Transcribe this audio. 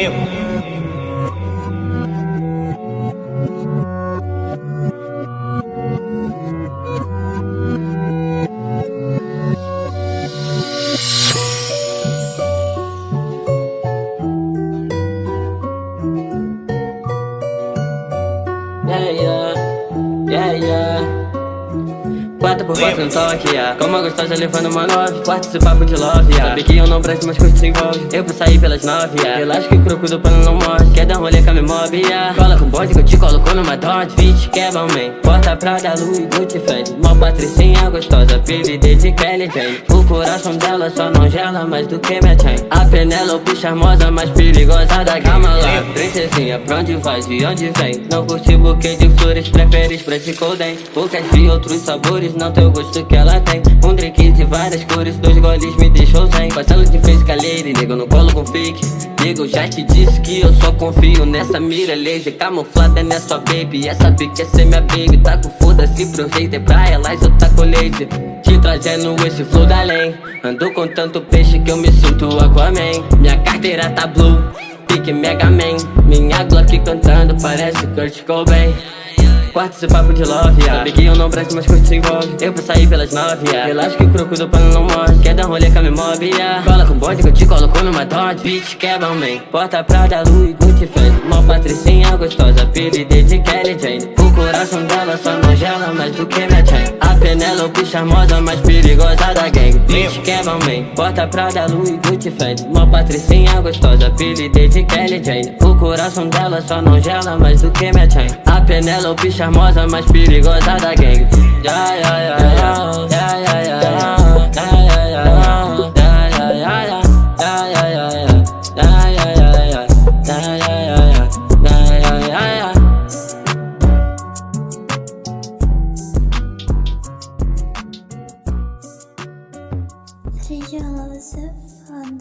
yeah, yeah. 4 por 4 no toque, yeah. Como gostosa levando uma nove Quarto esse papo de love, yeah. Sabe que eu não presto, mas coisas se envolve Eu vou sair pelas nove, yeah. Relaxa que o croco do pano não morre Quer dar um rolê com a minha mob, yeah. Bode que eu te coloco numa Dodge. Bitch, que bom, man Porta Prada, Louis, Gucci, Mó patricinha gostosa, PVD de Kelly Jane. O coração dela só não gela mais do que minha chain. A Penélope charmosa, mais perigosa da Calma lá, princesinha, pra onde vai, de onde vem? Não curte buquê de flores, prefere spray golden Poucas vi outros sabores não tem o gosto que ela tem. Um drink de várias cores, dois goles me deixou sem. Passando de face e nego no colo com fake. Nego, já te disse que eu só confio nessa mira laser. Camuflada nessa baby, essa pique é ser minha baby. Tá com foda-se pro hater, pra elas eu tá com laser. Te trazendo esse flow da além. Ando com tanto peixe que eu me sinto Aquaman. Minha carteira tá blue, pique Mega Man. Minha Glock cantando parece Kurt Cobain Quarto esse papo de love, yeah. Sabe que eu não presto, mas coisas se envolve Eu vou sair pelas nove, yeah. Relaxa que o croco do pano não morre Quer dar rolê com a minha mob, yeah. Cola com bode que eu te coloco numa Dodge Bitch, que é bom, man Porta Prada, Louis, Gucci, Fendi Mó patricinha gostosa, PVD de Kelly Jane O coração dela só não gela mais do que minha Penélope charmosa, mais perigosa da gang Bitch, bom, man Porta Prada, Louis, Gucci, Fendi. Mó patricinha gostosa, PVD de Kelly Jane. O coração dela só não gela mais do que minha chain. A Penélope charmosa, mais perigosa da gang Ya, ya, ya, ya, So on